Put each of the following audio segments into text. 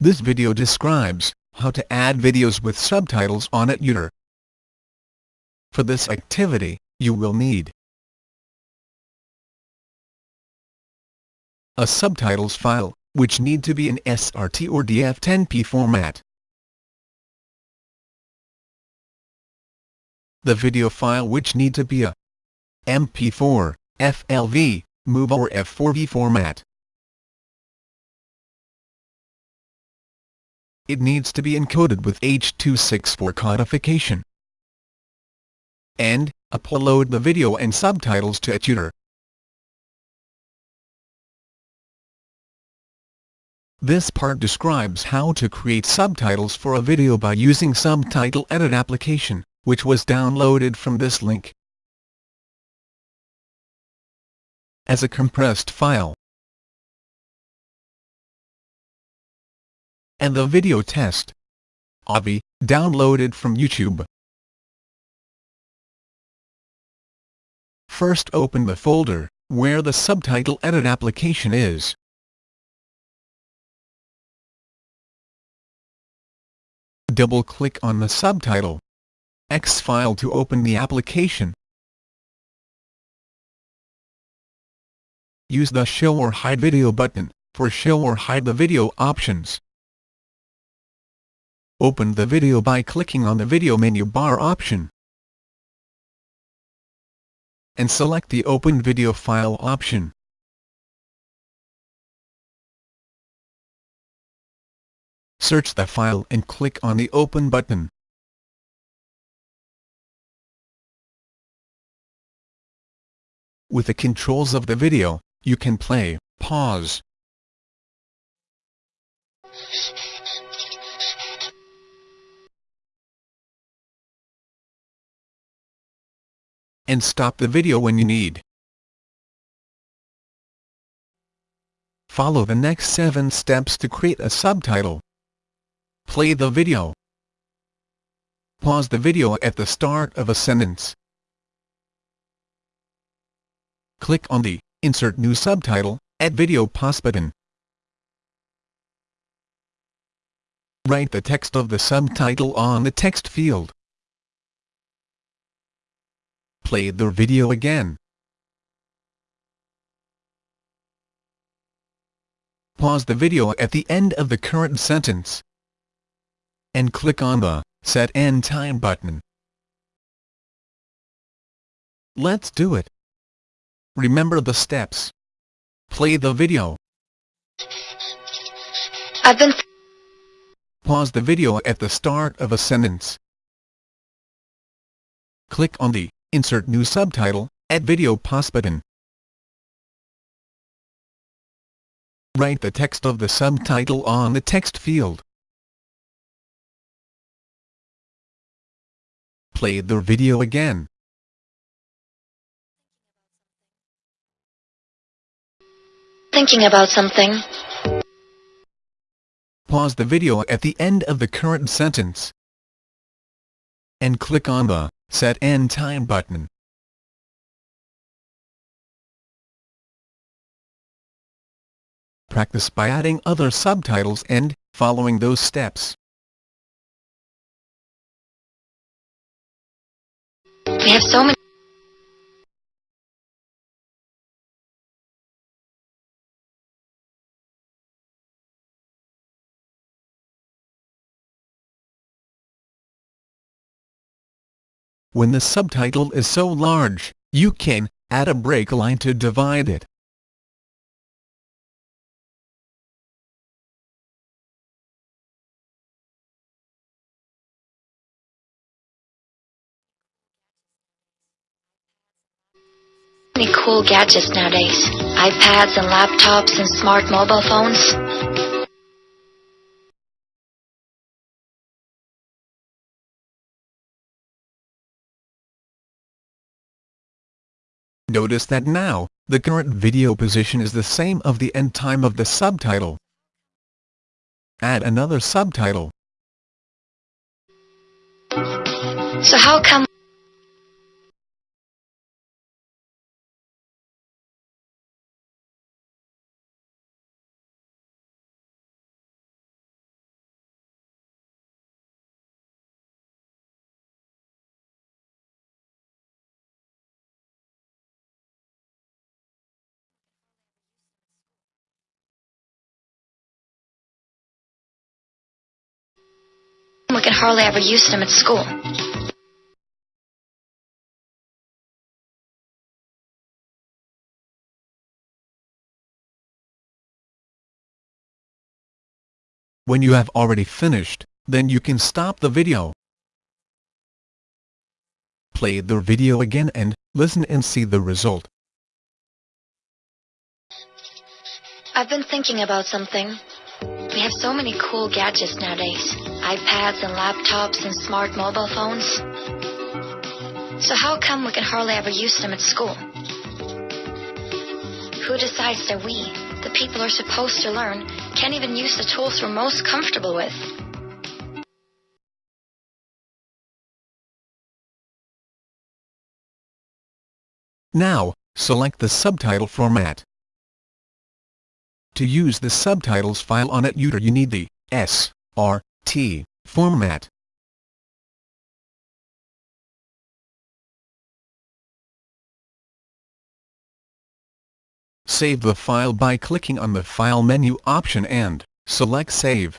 This video describes how to add videos with subtitles on Etutor. For this activity, you will need a subtitles file, which need to be in SRT or DFXP format. The video file which need to be a MP4, FLV, MOV or F4V format. It needs to be encoded with H.264 codification. And, upload the video and subtitles to Etutor. This part describes how to create subtitles for a video by using Subtitle Edit application, which was downloaded from this link. As a compressed file. And the video test. Avi, downloaded from YouTube. First open the folder, where the subtitle edit application is. Double-click on the subtitle X file to open the application. Use the Show or Hide Video button, for show or hide the video options. Open the video by clicking on the video menu bar option. And select the Open Video File option. Search the file and click on the Open button. With the controls of the video, you can play, pause, and stop the video when you need. Follow the next 7 steps to create a subtitle. Play the video. Pause the video at the start of a sentence. Click on the Insert New Subtitle, Add Video Pause button. Write the text of the subtitle on the text field. Play the video again. Pause the video at the end of the current sentence and click on the Set End Time button. Let's do it. Remember the steps. Play the video. I've been Pause the video at the start of a sentence. Click on the Insert new subtitle, add video pause button. Write the text of the subtitle on the text field. Play the video again. thinking about something. Pause the video at the end of the current sentence and click on the Set End Time button. Practice by adding other subtitles and following those steps. We have so many When the subtitle is so large, you can add a break line to divide it. many cool gadgets nowadays. iPads and laptops and smart mobile phones. Notice that now, the current video position is the same of the end time of the subtitle. Add another subtitle. So how come hardly ever used them at school. When you have already finished, then you can stop the video. Play the video again and listen and see the result. I've been thinking about something. We have so many cool gadgets nowadays. iPads and laptops and smart mobile phones. So how come we can hardly ever use them at school? Who decides that we, the people are supposed to learn, can't even use the tools we're most comfortable with? Now, select the subtitle format. To use the subtitles file on Etutor you need the S, R, T format. Save the file by clicking on the File menu option and select Save.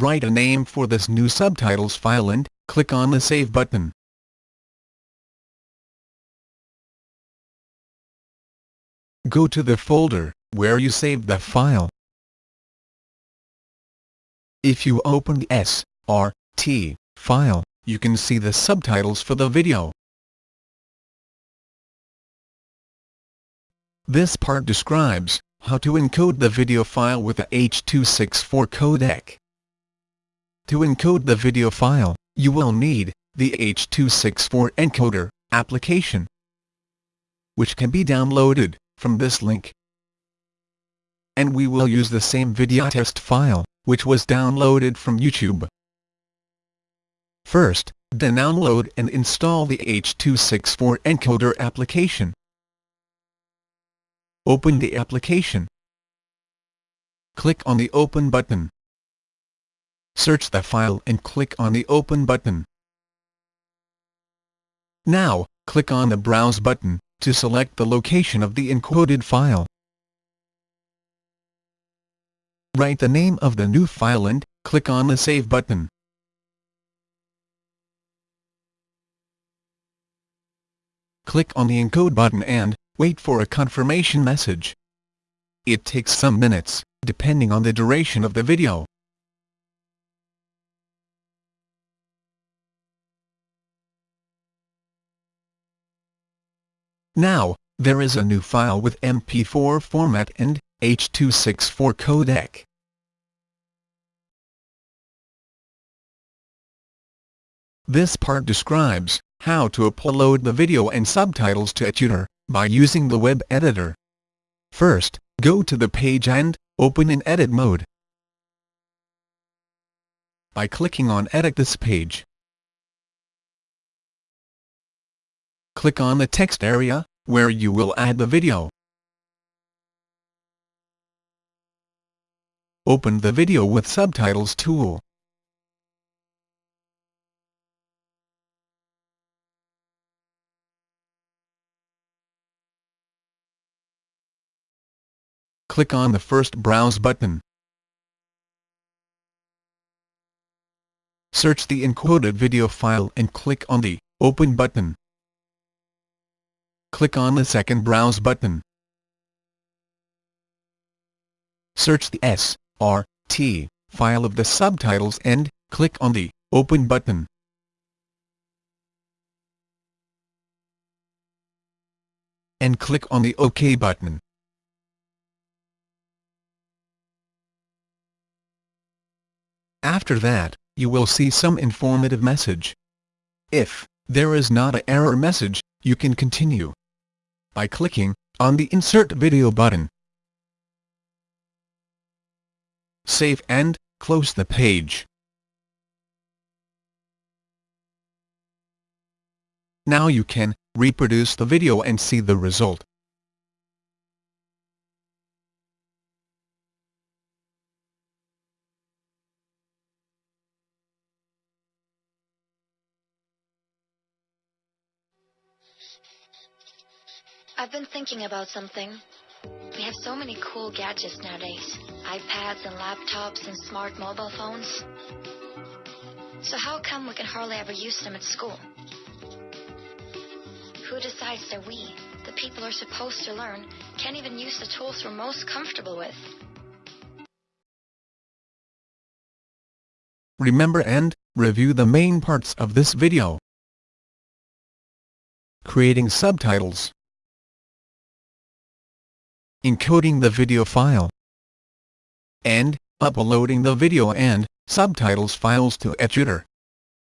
Write a name for this new subtitles file and click on the Save button. Go to the folder where you saved the file. If you open the SRT file, you can see the subtitles for the video. This part describes how to encode the video file with the H.264 codec. To encode the video file, you will need the H.264 encoder application, which can be downloaded from this link. And we will use the same video test file, which was downloaded from YouTube. First, download and install the H.264 encoder application. Open the application. Click on the Open button. Search the file and click on the Open button. Now, click on the Browse button to select the location of the encoded file. Write the name of the new file and click on the Save button. Click on the Encode button and wait for a confirmation message. It takes some minutes, depending on the duration of the video. Now, there is a new file with MP4 format and H.264 codec. This part describes how to upload the video and subtitles to Etutor by using the web editor. First, go to the page and open in edit mode. By clicking on Edit this page, click on the text area, where you will add the video. Open the Video with Subtitles tool. Click on the first Browse button. Search the encoded video file and click on the Open button click on the second Browse button. Search the S, R, T file of the subtitles and click on the Open button. And click on the OK button. After that, you will see some informative message. If there is not an error message, you can continue by clicking on the Insert Video button. Save and close the page. Now you can reproduce the video and see the result. I've been thinking about something. We have so many cool gadgets nowadays. iPads and laptops and smart mobile phones. So how come we can hardly ever use them at school? Who decides that we, the people are supposed to learn, can't even use the tools we're most comfortable with? Remember and review the main parts of this video. Creating subtitles. Encoding the video file. And uploading the video and subtitles files to eTutor.